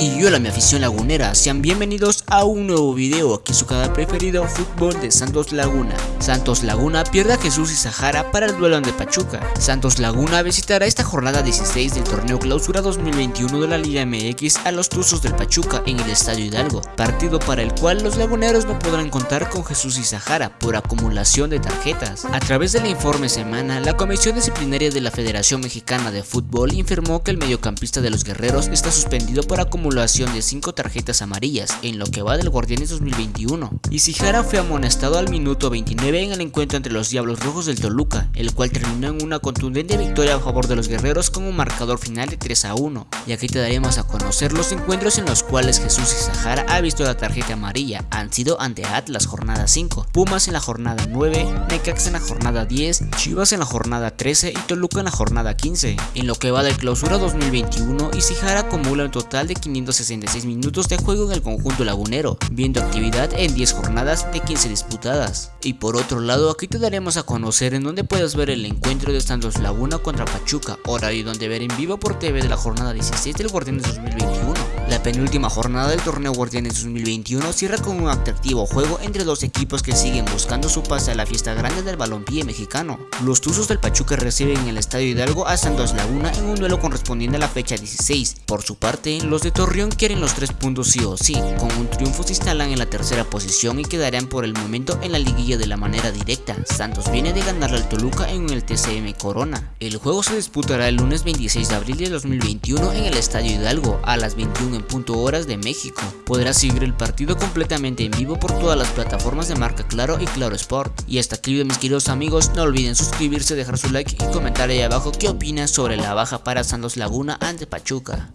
Y hola mi afición lagunera, sean bienvenidos a un nuevo video aquí su canal preferido Fútbol de Santos Laguna. Santos Laguna pierde a Jesús y Sahara para el duelo ante Pachuca. Santos Laguna visitará esta jornada 16 del torneo clausura 2021 de la Liga MX a los Tuzos del Pachuca en el Estadio Hidalgo, partido para el cual los laguneros no podrán contar con Jesús y Sahara por acumulación de tarjetas. A través del informe semana, la Comisión Disciplinaria de la Federación Mexicana de Fútbol informó que el mediocampista de los guerreros está suspendido por acumulación acumulación de 5 tarjetas amarillas en lo que va del Guardianes 2021. Y Sijara fue amonestado al minuto 29 en el encuentro entre los Diablos Rojos del Toluca, el cual terminó en una contundente victoria a favor de los guerreros con un marcador final de 3 a 1. Y aquí te daremos a conocer los encuentros en los cuales Jesús y Sahara ha visto la tarjeta amarilla. Han sido ante Atlas jornada 5, Pumas en la jornada 9, Necax en la jornada 10, Chivas en la jornada 13 y Toluca en la jornada 15. En lo que va del clausura 2021, Isijara acumula un total de 500 566 minutos de juego en el conjunto lagunero, viendo actividad en 10 jornadas de 15 disputadas. Y por otro lado, aquí te daremos a conocer en donde puedes ver el encuentro de Santos Laguna contra Pachuca, horario donde ver en vivo por TV de la jornada 16 del Guardianes 2021. La penúltima jornada del torneo Guardianes 2021 cierra con un atractivo juego entre dos equipos que siguen buscando su pase a la fiesta grande del balompié mexicano. Los Tuzos del Pachuca reciben en el Estadio Hidalgo a Santos Laguna en un duelo correspondiente a la fecha 16. Por su parte, los de Torreón quieren los tres puntos sí o sí, con un triunfo se instalan en la tercera posición y quedarán por el momento en la liguilla de la manera directa. Santos viene de ganarle al Toluca en el TCM Corona. El juego se disputará el lunes 26 de abril de 2021 en el Estadio Hidalgo a las 21 en punto horas de México. Podrás seguir el partido completamente en vivo por todas las plataformas de marca Claro y Claro Sport. Y hasta aquí mis queridos amigos, no olviden suscribirse, dejar su like y comentar ahí abajo qué opinas sobre la baja para Santos Laguna ante Pachuca.